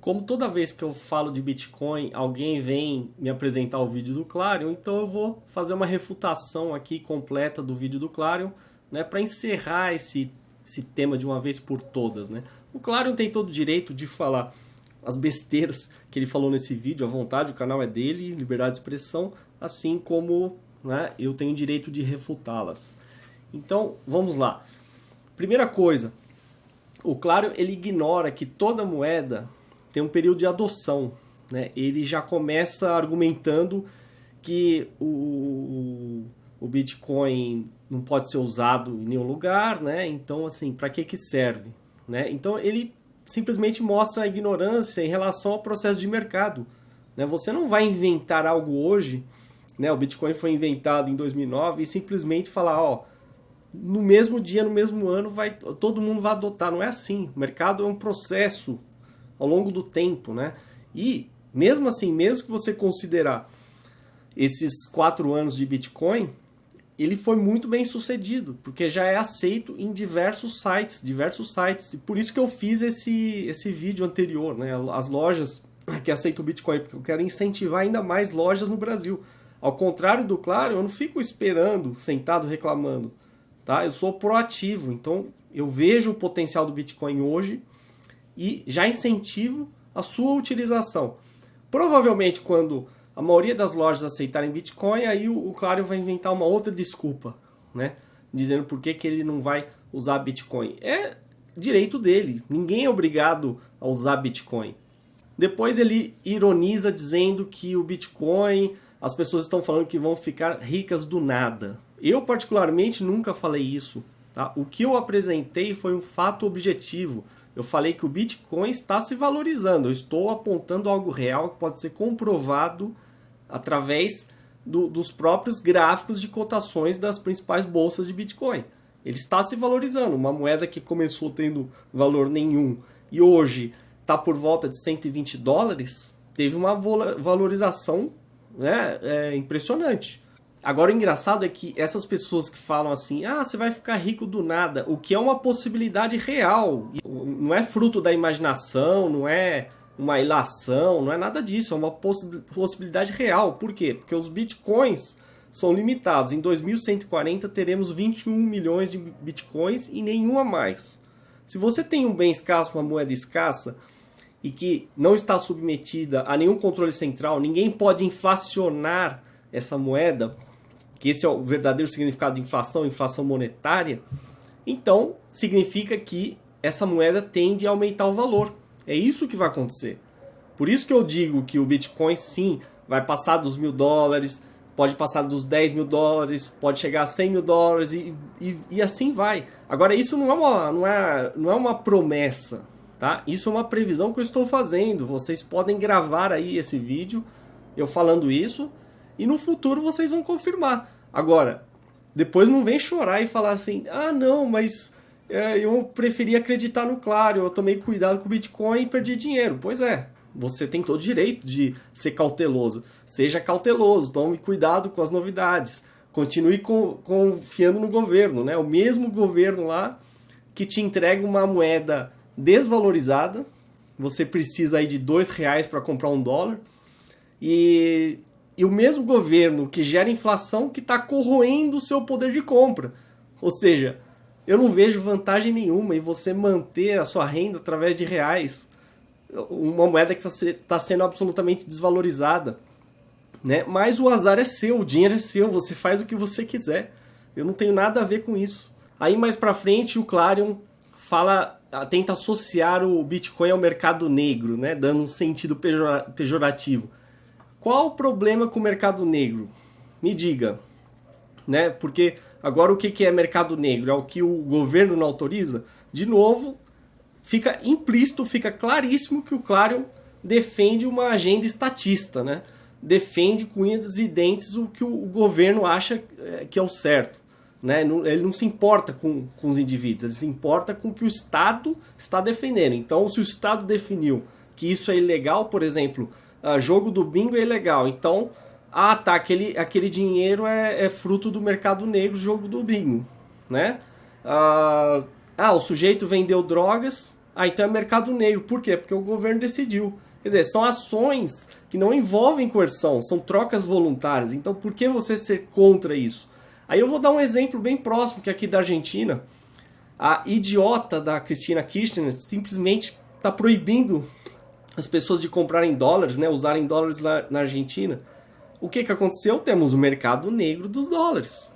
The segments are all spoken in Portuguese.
como toda vez que eu falo de Bitcoin, alguém vem me apresentar o vídeo do Clarion, então eu vou fazer uma refutação aqui completa do vídeo do Clarion, né, para encerrar esse, esse tema de uma vez por todas. Né? O Clarion tem todo o direito de falar as besteiras que ele falou nesse vídeo, à vontade, o canal é dele, liberdade de expressão, assim como né, eu tenho direito de refutá-las. Então, vamos lá. Primeira coisa, o Claro ele ignora que toda moeda tem um período de adoção. Né? Ele já começa argumentando que o, o Bitcoin não pode ser usado em nenhum lugar, né? então assim, para que, que serve? Né? Então ele simplesmente mostra a ignorância em relação ao processo de mercado. Né? Você não vai inventar algo hoje, né? o Bitcoin foi inventado em 2009 e simplesmente falar, ó, no mesmo dia, no mesmo ano, vai, todo mundo vai adotar. Não é assim. O mercado é um processo ao longo do tempo, né? E, mesmo assim, mesmo que você considerar esses quatro anos de Bitcoin, ele foi muito bem sucedido, porque já é aceito em diversos sites, diversos sites. E por isso que eu fiz esse, esse vídeo anterior, né? As lojas que aceitam Bitcoin, porque eu quero incentivar ainda mais lojas no Brasil. Ao contrário do Claro, eu não fico esperando, sentado reclamando. Tá? Eu sou proativo, então eu vejo o potencial do Bitcoin hoje e já incentivo a sua utilização. Provavelmente quando a maioria das lojas aceitarem Bitcoin, aí o, Claro vai inventar uma outra desculpa, né? Dizendo por que, que ele não vai usar Bitcoin. É direito dele, ninguém é obrigado a usar Bitcoin. Depois ele ironiza dizendo que o Bitcoin, as pessoas estão falando que vão ficar ricas do nada. Eu, particularmente, nunca falei isso. Tá? O que eu apresentei foi um fato objetivo. Eu falei que o Bitcoin está se valorizando. Eu estou apontando algo real que pode ser comprovado através do, dos próprios gráficos de cotações das principais bolsas de Bitcoin. Ele está se valorizando. Uma moeda que começou tendo valor nenhum e hoje está por volta de 120 dólares, teve uma valorização né, é, impressionante. Agora o engraçado é que essas pessoas que falam assim, ah, você vai ficar rico do nada, o que é uma possibilidade real, não é fruto da imaginação, não é uma ilação, não é nada disso, é uma possibilidade real. Por quê? Porque os bitcoins são limitados. Em 2140 teremos 21 milhões de bitcoins e nenhuma mais. Se você tem um bem escasso, uma moeda escassa, e que não está submetida a nenhum controle central, ninguém pode inflacionar essa moeda, que esse é o verdadeiro significado de inflação, inflação monetária, então significa que essa moeda tende a aumentar o valor. É isso que vai acontecer. Por isso que eu digo que o Bitcoin sim vai passar dos mil dólares, pode passar dos 10 mil dólares, pode chegar a 100 mil dólares e, e, e, assim vai. Agora isso não é, uma, não, é, não é uma promessa, tá? Isso é uma previsão que eu estou fazendo. Vocês podem gravar aí esse vídeo eu falando isso e no futuro vocês vão confirmar. Agora, depois não vem chorar e falar assim, ah não, mas eu preferi acreditar no Claro, eu tomei cuidado com o Bitcoin e perdi dinheiro. Pois é, você tem todo o direito de ser cauteloso. Seja cauteloso, tome cuidado com as novidades. Continue confiando no governo, né? O mesmo governo lá que te entrega uma moeda desvalorizada, você precisa aí de dois reais para comprar um dólar, e e o mesmo governo que gera inflação que está corroendo o seu poder de compra. Ou seja, eu não vejo vantagem nenhuma em você manter a sua renda através de reais, uma moeda que está tá sendo absolutamente desvalorizada. Né? Mas o azar é seu, o dinheiro é seu, você faz o que você quiser. Eu não tenho nada a ver com isso. Aí mais para frente o Clarion fala, tenta associar o Bitcoin ao mercado negro, né? dando um sentido pejorativo. Qual o problema com o mercado negro? Me diga. Né? Porque agora o que é mercado negro? É o que o governo não autoriza? De novo, fica implícito, fica claríssimo que o Clarion defende uma agenda estatista, né? defende com unhas e dentes o que o governo acha é, que é o certo. Né? Ele não se importa com, com os indivíduos, ele se importa com o que o Estado está defendendo. Então, se o Estado definiu que isso é ilegal, por exemplo, uh, jogo do bingo é ilegal. Então, ah tá, aquele, aquele dinheiro é, é fruto do mercado negro, jogo do bingo, né? Uh, ah, o sujeito vendeu drogas, Ah, então é mercado negro. Por quê? Porque o governo decidiu. Quer dizer, são ações que não envolvem coerção, são trocas voluntárias. Então, por que você ser contra isso? Aí eu vou dar um exemplo bem próximo, que é aqui da Argentina. A idiota da Cristina Kirchner simplesmente está proibindo as pessoas de comprarem dólares, né, usarem dólares na Argentina. O que, que aconteceu? Temos o mercado negro dos dólares.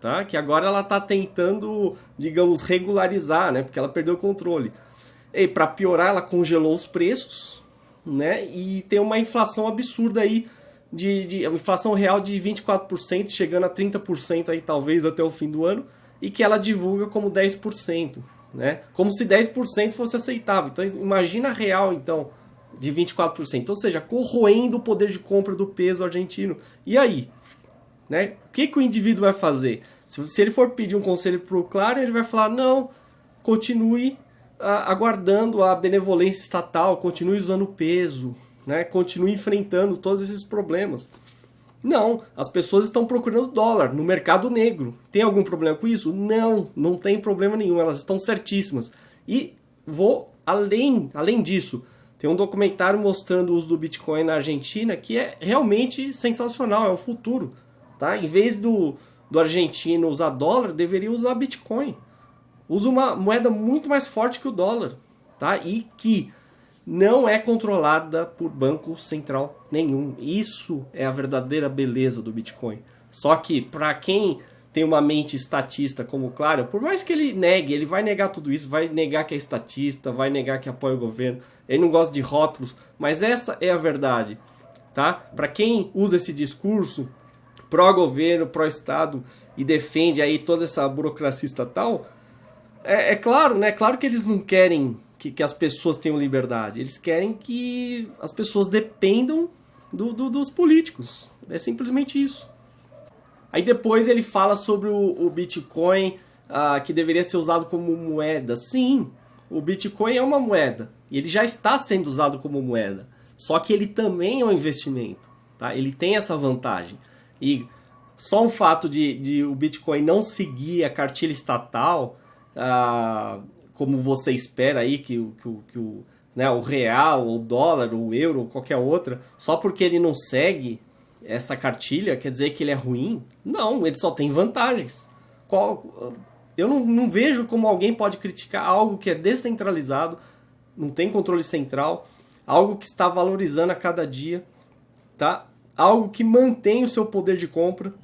Tá? Que agora ela está tentando, digamos, regularizar, né? Porque ela perdeu o controle. E para piorar, ela congelou os preços, né? E tem uma inflação absurda aí, de, de inflação real de 24%, chegando a 30% aí talvez até o fim do ano, e que ela divulga como 10%, né? Como se 10% fosse aceitável. Então imagina real, então, de 24%, ou seja, corroendo o poder de compra do peso argentino. E aí? Né? O que, que o indivíduo vai fazer? Se, se ele for pedir um conselho para o Claro, ele vai falar, não, continue a, aguardando a benevolência estatal, continue usando o peso, né? continue enfrentando todos esses problemas. Não, as pessoas estão procurando dólar no mercado negro. Tem algum problema com isso? Não, não tem problema nenhum, elas estão certíssimas. E vou além, além disso, tem um documentário mostrando o uso do Bitcoin na Argentina que é realmente sensacional, é o futuro. Tá? Em vez do, do argentino usar dólar, deveria usar Bitcoin. Usa uma moeda muito mais forte que o dólar. Tá? E que não é controlada por banco central nenhum. Isso é a verdadeira beleza do Bitcoin. Só que para quem tem uma mente estatista como Claro, por mais que ele negue, ele vai negar tudo isso, vai negar que é estatista, vai negar que apoia o governo, ele não gosta de rótulos, mas essa é a verdade, tá? Para quem usa esse discurso pró-governo, pró-estado e defende aí toda essa burocracia estatal, é, é claro, né? Claro que eles não querem que, que, as pessoas tenham liberdade, eles querem que as pessoas dependam do, do, dos políticos, é simplesmente isso. Aí depois ele fala sobre o, o Bitcoin uh, que deveria ser usado como moeda. Sim, o Bitcoin é uma moeda e ele já está sendo usado como moeda. Só que ele também é um investimento. Tá? Ele tem essa vantagem. E só o fato de, de o Bitcoin não seguir a cartilha estatal, uh, como você espera aí que, que, que o, né, o real, o dólar, o euro, qualquer outra, só porque ele não segue essa cartilha quer dizer que ele é ruim? Não, ele só tem vantagens. Qual, eu não, não vejo como alguém pode criticar algo que é descentralizado, não tem controle central, algo que está valorizando a cada dia, tá? algo que mantém o seu poder de compra,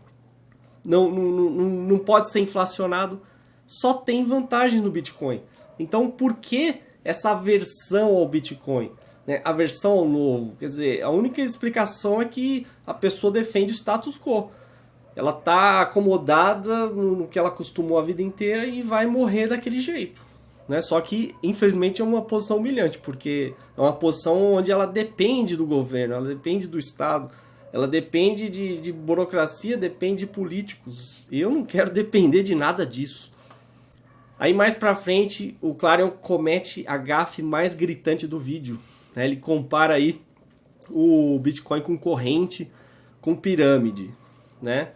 não, não, não, não pode ser inflacionado, só tem vantagens no Bitcoin. Então por que essa aversão ao Bitcoin? Né, aversão ao novo. Quer dizer, a única explicação é que a pessoa defende o status quo. Ela está acomodada no que ela acostumou a vida inteira e vai morrer daquele jeito. Né? Só que, infelizmente, é uma posição humilhante, porque é uma posição onde ela depende do governo, ela depende do Estado, ela depende de, de burocracia, depende de políticos. E eu não quero depender de nada disso. Aí mais pra frente, o Clarion comete a gafe mais gritante do vídeo, né? Ele compara aí o Bitcoin com corrente, com pirâmide, né?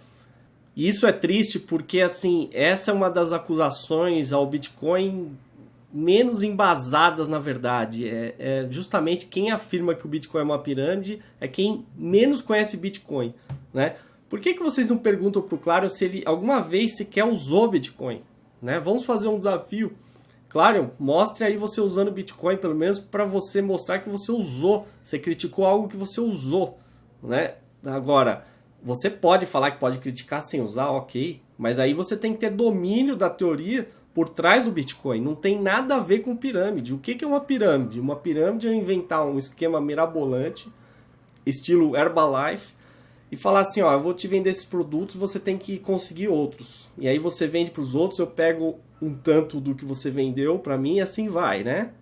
E isso é triste porque, assim, essa é uma das acusações ao Bitcoin menos embasadas, na verdade. É, é, justamente quem afirma que o Bitcoin é uma pirâmide é quem menos conhece Bitcoin, né? Por que, que vocês não perguntam para o Claro se ele alguma vez sequer usou Bitcoin? Né? Vamos fazer um desafio. Claro, mostre aí você usando Bitcoin, pelo menos para você mostrar que você usou. Você criticou algo que você usou, né? Agora, você pode falar que pode criticar sem usar, ok. Mas aí você tem que ter domínio da teoria por trás do Bitcoin. Não tem nada a ver com pirâmide. O que é uma pirâmide? Uma pirâmide é inventar um esquema mirabolante, estilo Herbalife, e falar assim, ó, eu vou te vender esses produtos, você tem que conseguir outros. E aí você vende para os outros, eu pego um tanto do que você vendeu para mim e assim vai, né?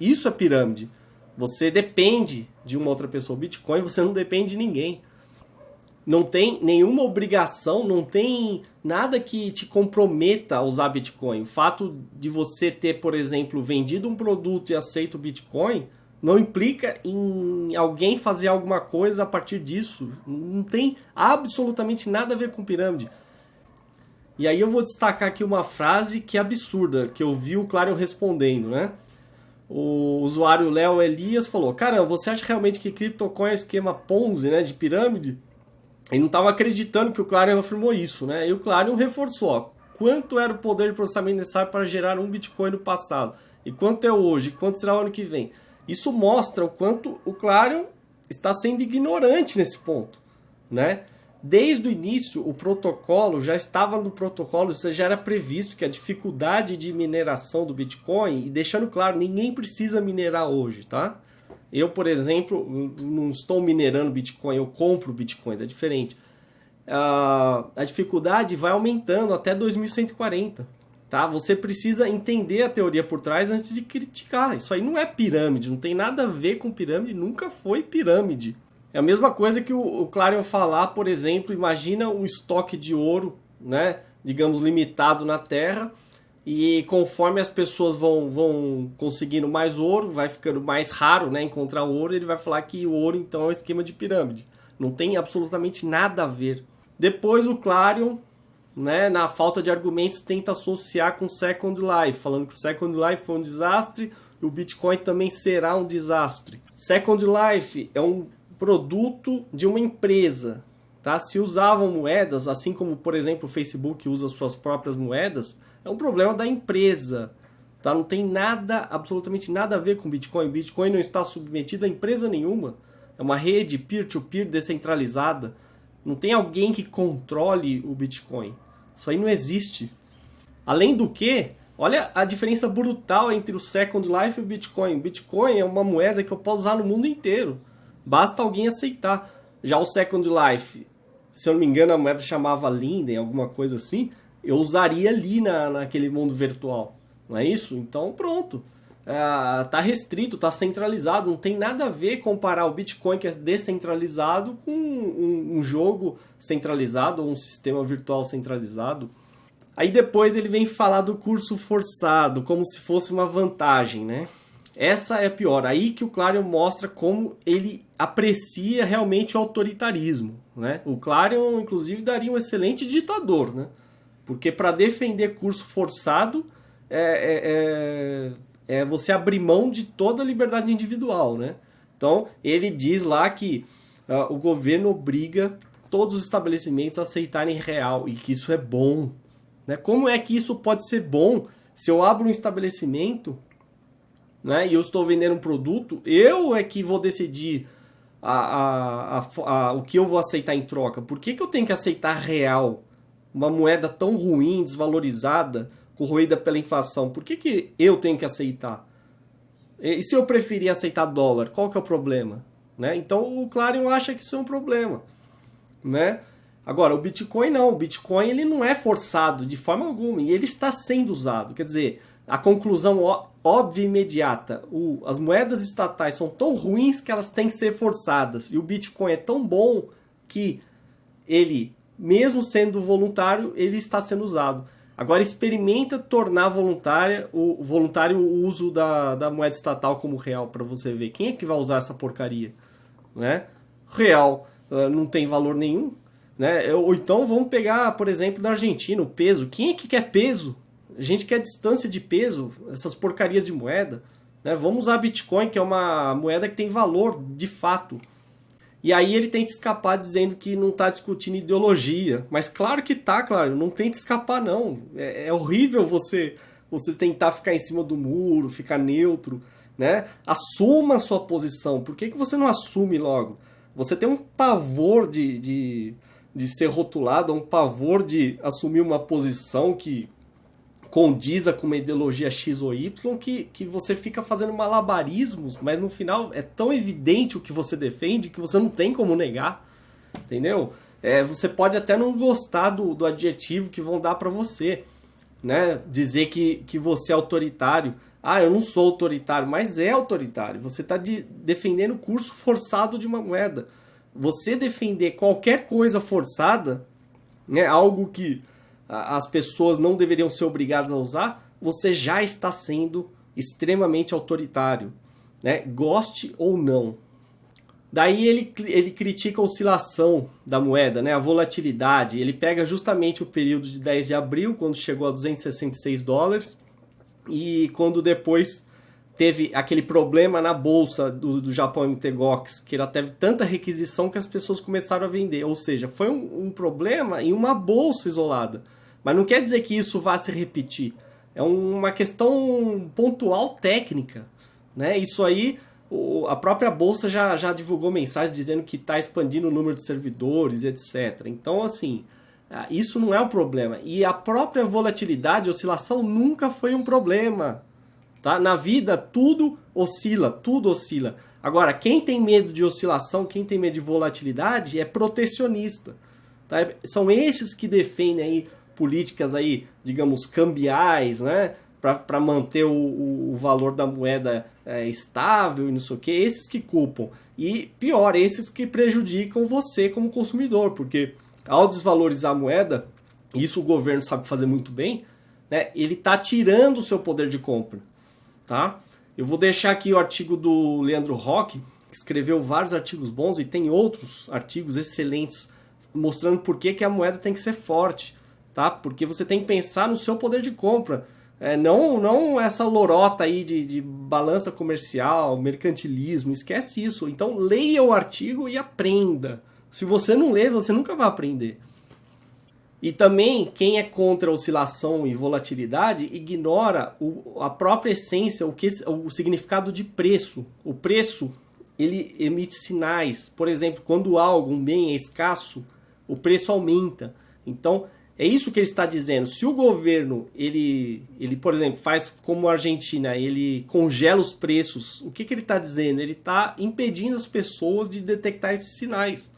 Isso é pirâmide. Você depende de uma outra pessoa. Bitcoin, você não depende de ninguém. Não tem nenhuma obrigação, não tem nada que te comprometa a usar Bitcoin. O fato de você ter, por exemplo, vendido um produto e aceito Bitcoin não implica em alguém fazer alguma coisa a partir disso. Não tem absolutamente nada a ver com pirâmide. E aí eu vou destacar aqui uma frase que é absurda, que eu vi o Clarion respondendo, né? o usuário Léo Elias falou: Caramba, você acha realmente que CryptoCoin é esquema Ponzi, né, de pirâmide? Ele não estava acreditando que o Clarion afirmou isso, né? E o Clarion reforçou: ó, quanto era o poder de processamento necessário para gerar um Bitcoin no passado? E quanto é hoje? Quanto será o ano que vem? Isso mostra o quanto o Clarion está sendo ignorante nesse ponto, né? Desde o início, o protocolo já estava no protocolo, isso já era previsto que a dificuldade de mineração do Bitcoin, e deixando claro, ninguém precisa minerar hoje, tá? Eu, por exemplo, não estou minerando Bitcoin, eu compro Bitcoins, é diferente. Uh, a dificuldade vai aumentando até 2140, tá? Você precisa entender a teoria por trás antes de criticar. Isso aí não é pirâmide, não tem nada a ver com pirâmide, nunca foi pirâmide. É a mesma coisa que o, Clarion falar, por exemplo, imagina um estoque de ouro, né, digamos, limitado na Terra, e conforme as pessoas vão, vão conseguindo mais ouro, vai ficando mais raro né, encontrar ouro, ele vai falar que o ouro então é um esquema de pirâmide. Não tem absolutamente nada a ver. Depois o Clarion, né, na falta de argumentos, tenta associar com Second Life, falando que o Second Life foi um desastre e o Bitcoin também será um desastre. Second Life é um produto de uma empresa. Tá? Se usavam moedas, assim como, por exemplo, o Facebook usa suas próprias moedas, é um problema da empresa. Tá? Não tem nada, absolutamente nada a ver com Bitcoin. Bitcoin não está submetido a empresa nenhuma. É uma rede peer-to-peer -peer descentralizada. Não tem alguém que controle o Bitcoin. Isso aí não existe. Além do que, olha a diferença brutal entre o Second Life e o Bitcoin. Bitcoin é uma moeda que eu posso usar no mundo inteiro. Basta alguém aceitar. Já o Second Life, se eu não me engano, a moeda chamava Linden, alguma coisa assim, eu usaria ali na, naquele mundo virtual. Não é isso? Então pronto. É, tá restrito, tá centralizado, não tem nada a ver comparar o Bitcoin que é descentralizado com um, um jogo centralizado ou um sistema virtual centralizado. Aí depois ele vem falar do curso forçado, como se fosse uma vantagem, né? Essa é pior. Aí que o Clarion mostra como ele aprecia realmente o autoritarismo. Né? O Clarion, inclusive, daria um excelente ditador. Né? Porque para defender curso forçado é, é, é, é, você abrir mão de toda a liberdade individual. Né? Então, ele diz lá que uh, o governo obriga todos os estabelecimentos a aceitarem real e que isso é bom. Né? Como é que isso pode ser bom se eu abro um estabelecimento né, e eu estou vendendo um produto, eu é que vou decidir a, a, a, a, o que eu vou aceitar em troca. Por que, que eu tenho que aceitar real? Uma moeda tão ruim, desvalorizada, corroída pela inflação. Por que, que eu tenho que aceitar? E se eu preferir aceitar dólar, qual que é o problema? Né? Então o Clarion acha que isso é um problema. Né? Agora, o Bitcoin não. O Bitcoin ele não é forçado de forma alguma. E ele está sendo usado. Quer dizer, a conclusão óbvia e imediata. O, as moedas estatais são tão ruins que elas têm que ser forçadas. E o Bitcoin é tão bom que ele, mesmo sendo voluntário, ele está sendo usado. Agora experimenta tornar voluntária, o voluntário o uso da, da moeda estatal como real para você ver. Quem é que vai usar essa porcaria? Né? Real uh, não tem valor nenhum. Né? Ou então vamos pegar, por exemplo, da Argentina, o peso. Quem é que quer peso? A gente quer distância de peso, essas porcarias de moeda. Né? Vamos usar Bitcoin, que é uma moeda que tem valor de fato. E aí ele tenta escapar dizendo que não está discutindo ideologia. Mas claro que tá, claro, não tenta escapar não. É, é, horrível você você tentar ficar em cima do muro, ficar neutro, né? Assuma a sua posição. Por que, que você não assume logo? Você tem um pavor de, de, de ser rotulado, um pavor de assumir uma posição que condiza com uma ideologia X ou Y que, que você fica fazendo malabarismos, mas no final é tão evidente o que você defende que você não tem como negar, entendeu? É, você pode até não gostar do, do adjetivo que vão dar para você, né? Dizer que, que você é autoritário. Ah, eu não sou autoritário, mas é autoritário. Você está de, defendendo o curso forçado de uma moeda. Você defender qualquer coisa forçada, né, algo que as pessoas não deveriam ser obrigadas a usar, você já está sendo extremamente autoritário, né? goste ou não. Daí ele, ele critica a oscilação da moeda, né? a volatilidade. Ele pega justamente o período de 10 de abril, quando chegou a 266 dólares, e quando depois teve aquele problema na bolsa do, do Japão MTGOX, que ela teve tanta requisição que as pessoas começaram a vender. Ou seja, foi um, um problema em uma bolsa isolada. Mas não quer dizer que isso vá se repetir. É uma questão pontual técnica. Né? Isso aí, a própria bolsa já, já divulgou mensagem dizendo que está expandindo o número de servidores, etc. Então, assim, isso não é um problema. E a própria volatilidade, oscilação, nunca foi um problema. Tá? Na vida, tudo oscila, tudo oscila. Agora, quem tem medo de oscilação, quem tem medo de volatilidade, é protecionista. Tá? São esses que defendem aí políticas aí, digamos, cambiais, né? Para manter o, o, valor da moeda é, estável e não sei o que, esses que culpam. E pior, esses que prejudicam você como consumidor, porque ao desvalorizar a moeda, isso o governo sabe fazer muito bem, né? ele está tirando o seu poder de compra tá? Eu vou deixar aqui o artigo do Leandro Roque, que escreveu vários artigos bons e tem outros artigos excelentes mostrando por que, que a moeda tem que ser forte, tá? Porque você tem que pensar no seu poder de compra. É, não, não essa lorota aí de, de balança comercial, mercantilismo, esquece isso. Então leia o artigo e aprenda. Se você não ler, você nunca vai aprender. E também, quem é contra oscilação e volatilidade ignora o, a própria essência, o, que, o significado de preço. O preço, ele emite sinais. Por exemplo, quando algo, um bem é escasso, o preço aumenta. Então, é isso que ele está dizendo. Se o governo, ele, ele por exemplo, faz como a Argentina, ele congela os preços, o que, que ele está dizendo? Ele está impedindo as pessoas de detectar esses sinais.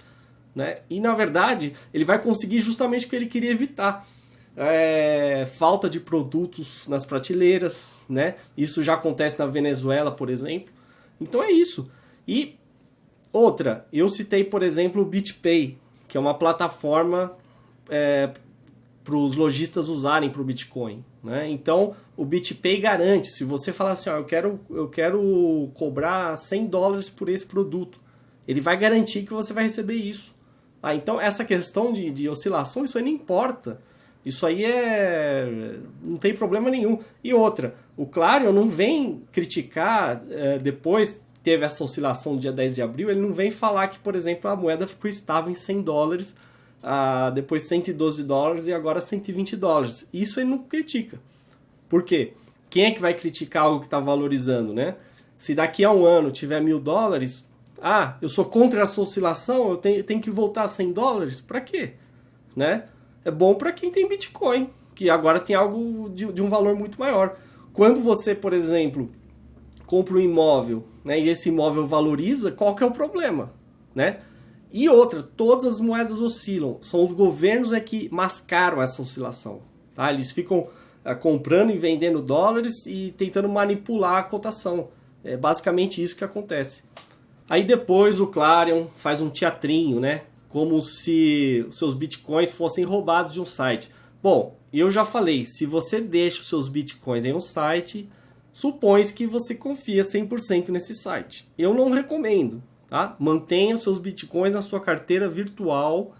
Né? E na verdade, ele vai conseguir justamente o que ele queria evitar. É, falta de produtos nas prateleiras, né? Isso já acontece na Venezuela, por exemplo. Então é isso. E outra, eu citei, por exemplo, o BitPay, que é uma plataforma é, para os lojistas usarem para o Bitcoin. Né? Então, o BitPay garante, se você falar assim, ó, eu, quero, eu quero cobrar 100 dólares por esse produto, ele vai garantir que você vai receber isso. Ah, então essa questão de, de oscilação, isso aí não importa. Isso aí é. não tem problema nenhum. E outra, o Clarion não vem criticar é, depois teve essa oscilação no dia 10 de abril, ele não vem falar que, por exemplo, a moeda ficou estável em 100 dólares, ah, depois 112 dólares e agora 120 dólares. Isso ele não critica. Por quê? Quem é que vai criticar algo que está valorizando, né? Se daqui a um ano tiver mil dólares, ah, eu sou contra essa oscilação, eu tenho, tenho que voltar a 100 dólares? Para quê? Né? É bom para quem tem Bitcoin, que agora tem algo de, de, um valor muito maior. Quando você, por exemplo, compra um imóvel né, e esse imóvel valoriza, qual que é o problema? Né? E outra, todas as moedas oscilam. São os governos é que mascaram essa oscilação. Tá? Eles ficam é, comprando e vendendo dólares e tentando manipular a cotação. É basicamente isso que acontece. Aí depois o Clarion faz um teatrinho, né? Como se seus bitcoins fossem roubados de um site. Bom, eu já falei, se você deixa os seus bitcoins em um site, supõe que você confia 100% nesse site. Eu não recomendo, tá? Mantenha seus bitcoins na sua carteira virtual,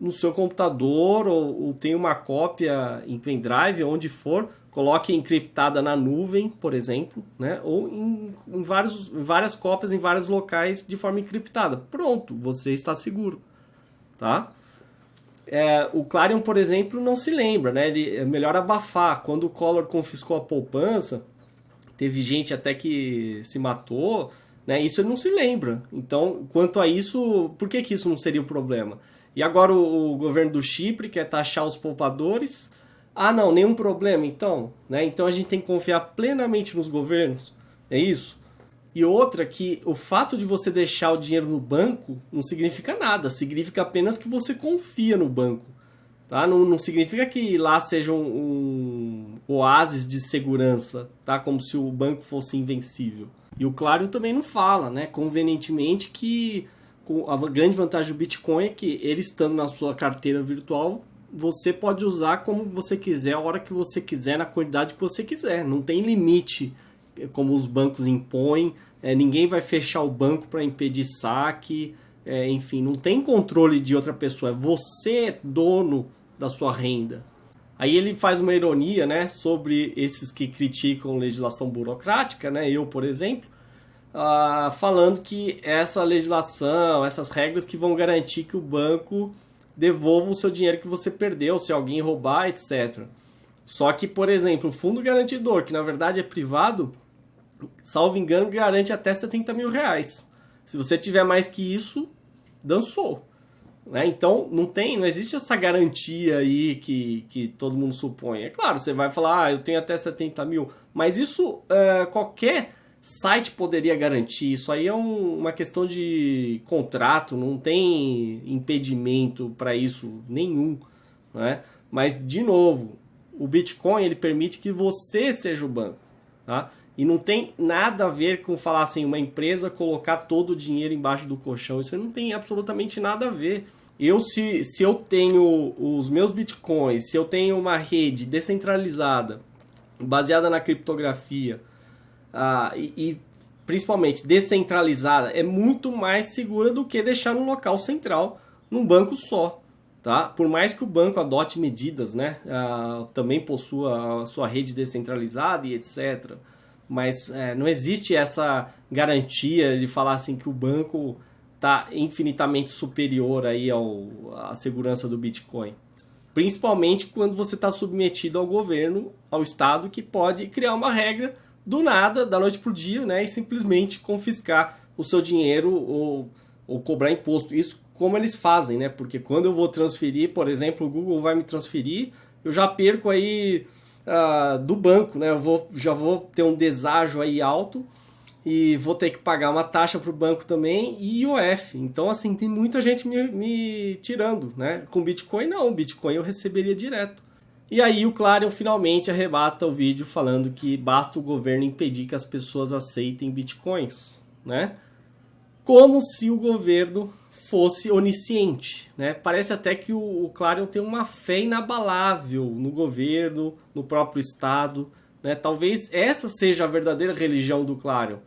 no seu computador, ou, ou tenha uma cópia em pendrive, onde for, coloque encriptada na nuvem, por exemplo, né? ou em, em, vários, várias cópias em vários locais de forma encriptada. Pronto, você está seguro. Tá? É, o Clarion, por exemplo, não se lembra, né? Ele, é melhor abafar. Quando o Collor confiscou a poupança, teve gente até que se matou, né? Isso ele não se lembra. Então, quanto a isso, por que, que isso não seria o problema? E agora o, o governo do Chipre quer taxar os poupadores ah, não, nenhum problema, então. Né? Então a gente tem que confiar plenamente nos governos. É isso? E outra que o fato de você deixar o dinheiro no banco não significa nada. Significa apenas que você confia no banco. Tá? Não, não significa que lá seja um, um oásis de segurança, tá? como se o banco fosse invencível. E o Claro também não fala, né? convenientemente, que a grande vantagem do Bitcoin é que ele estando na sua carteira virtual, você pode usar como você quiser, a hora que você quiser, na quantidade que você quiser. Não tem limite eh, como os bancos impõem. É, ninguém vai fechar o banco para impedir saque. É, enfim, não tem controle de outra pessoa. É você dono da sua renda. Aí ele faz uma ironia, né, sobre esses que criticam legislação burocrática, né, eu, por exemplo, uh, falando que essa legislação, essas regras que vão garantir que o banco devolva o seu dinheiro que você perdeu, se alguém roubar, etc. Só que, por exemplo, o fundo garantidor, que na verdade é privado, salvo engano, garante até 70 mil reais. Se você tiver mais que isso, dançou. Né? Então, não tem, não existe essa garantia aí que, que todo mundo supõe. É claro, você vai falar, ah, eu tenho até 70 mil, mas isso é, qualquer site poderia garantir. Isso aí é um, uma questão de contrato, não tem impedimento para isso nenhum. Né? Mas, de novo, o Bitcoin ele permite que você seja o banco. Tá? E não tem nada a ver com falar assim, uma empresa colocar todo o dinheiro embaixo do colchão. Isso não tem absolutamente nada a ver. Eu, se, se eu tenho os meus bitcoins, se eu tenho uma rede descentralizada, baseada na criptografia, uh, e, e, principalmente descentralizada, é muito mais segura do que deixar num local central, num banco só. Tá? Por mais que o banco adote medidas, né? Uh, também possua a sua rede descentralizada e etc mas é, não existe essa garantia de falar assim que o banco está infinitamente superior aí ao, à segurança do Bitcoin. Principalmente quando você está submetido ao governo, ao Estado, que pode criar uma regra do nada, da noite para o dia, né, e simplesmente confiscar o seu dinheiro ou, ou cobrar imposto. Isso como eles fazem, né? Porque quando eu vou transferir, por exemplo, o Google vai me transferir, eu já perco aí uh, do banco, né? Eu vou, já vou ter um deságio aí alto e vou ter que pagar uma taxa para o banco também e IOF. Então, assim, tem muita gente me, me tirando, né? Com Bitcoin, não. Bitcoin eu receberia direto. E aí o Clarion finalmente arrebata o vídeo falando que basta o governo impedir que as pessoas aceitem Bitcoins, né? Como se o governo fosse onisciente. Né? Parece até que o, o Clarion tem uma fé inabalável no governo, no próprio Estado. Né? Talvez essa seja a verdadeira religião do Clarion.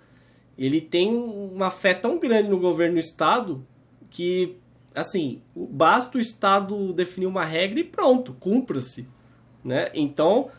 Ele tem uma fé tão grande no governo e no Estado que, assim, basta o Estado definir uma regra e pronto, cumpra-se. Né? Então,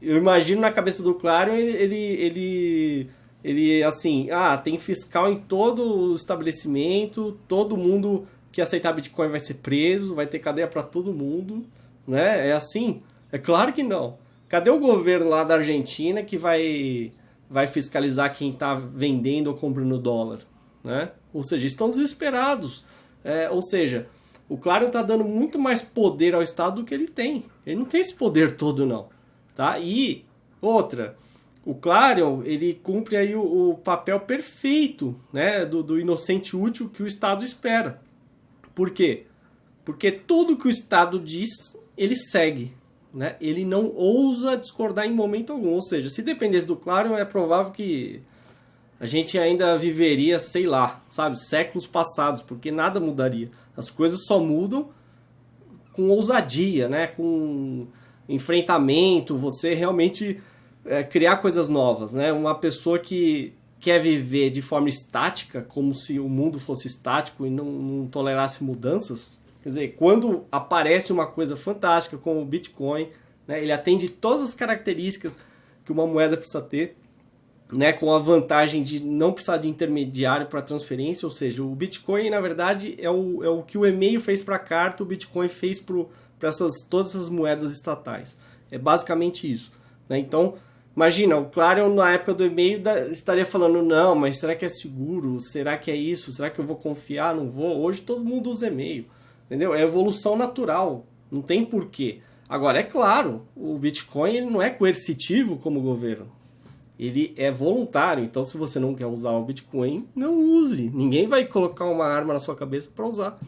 eu imagino na cabeça do Clarion ele, ele, ele ele, assim, ah, tem fiscal em todo o estabelecimento, todo mundo que aceitar Bitcoin vai ser preso, vai ter cadeia para todo mundo, né? É assim? É claro que não. Cadê o governo lá da Argentina que vai, vai fiscalizar quem está vendendo ou comprando dólar, né? Ou seja, estão desesperados. É, ou seja, o Claro está dando muito mais poder ao Estado do que ele tem. Ele não tem esse poder todo, não. Tá? E outra, o Clarion ele cumpre aí o, o papel perfeito né, do, do, inocente útil que o Estado espera. Por quê? Porque tudo que o Estado diz, ele segue. Né? Ele não ousa discordar em momento algum. Ou seja, se dependesse do Clarion, é provável que a gente ainda viveria, sei lá, sabe, séculos passados, porque nada mudaria. As coisas só mudam com ousadia, né? com enfrentamento, você realmente é, criar coisas novas, né? Uma pessoa que quer viver de forma estática, como se o mundo fosse estático e não, não tolerasse mudanças. Quer dizer, quando aparece uma coisa fantástica como o Bitcoin, né, ele atende todas as características que uma moeda precisa ter, né, com a vantagem de não precisar de intermediário para transferência, ou seja, o Bitcoin, na verdade, é o, é o que o e-mail fez para a carta, o Bitcoin fez para essas, todas essas moedas estatais. É basicamente isso. Né? Então, Imagina, o Clarion na época do e-mail estaria falando, não, mas será que é seguro? Será que é isso? Será que eu vou confiar? Não vou? Hoje todo mundo usa e-mail, entendeu? É evolução natural, não tem porquê. Agora, é claro, o Bitcoin ele não é coercitivo como o governo. Ele é voluntário, então se você não quer usar o Bitcoin, não use. Ninguém vai colocar uma arma na sua cabeça para usar.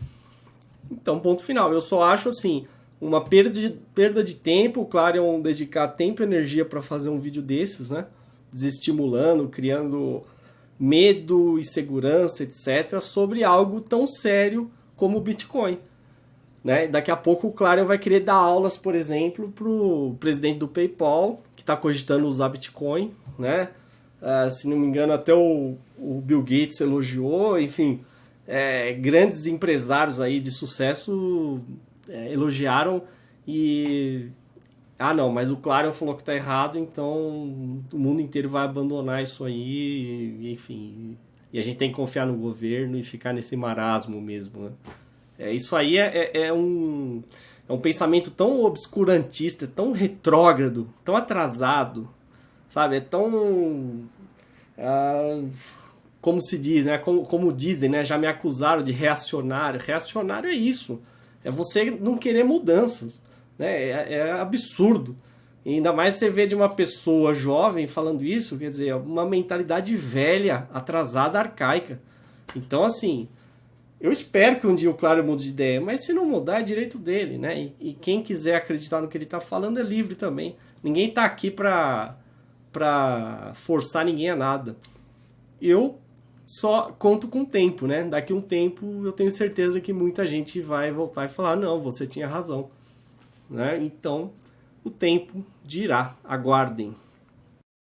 Então, ponto final. Eu só acho assim, uma perda de, perda de tempo, o Clarion dedicar tempo e energia para fazer um vídeo desses, né? Desestimulando, criando medo, insegurança, etc., sobre algo tão sério como o Bitcoin. Né? Daqui a pouco o Clarion vai querer dar aulas, por exemplo, para o presidente do PayPal, que está cogitando usar Bitcoin. Né? Uh, se não me engano, até o, o Bill Gates elogiou, enfim, é, grandes empresários aí de sucesso é, elogiaram e ah não, mas o Clarion falou que tá errado, então o mundo inteiro vai abandonar isso aí, e, enfim. E a gente tem que confiar no governo e ficar nesse marasmo mesmo, né? É, isso aí é, é, é um, é um pensamento tão obscurantista, tão retrógrado, tão atrasado, sabe? É tão. Ah, como se diz, né? Como, como dizem, né? Já me acusaram de reacionário. Reacionário é isso. É você não querer mudanças. Né? É, é absurdo. E ainda mais você vê de uma pessoa jovem falando isso, quer dizer, uma mentalidade velha, atrasada, arcaica. Então, assim, eu espero que um dia o Claro mude de ideia, mas se não mudar, é direito dele, né? E, e quem quiser acreditar no que ele está falando é livre também. Ninguém está aqui para para forçar ninguém a nada. Eu só conto com o tempo, né? Daqui um tempo eu tenho certeza que muita gente vai voltar e falar: não, você tinha razão. Né? Então, o tempo dirá. Aguardem.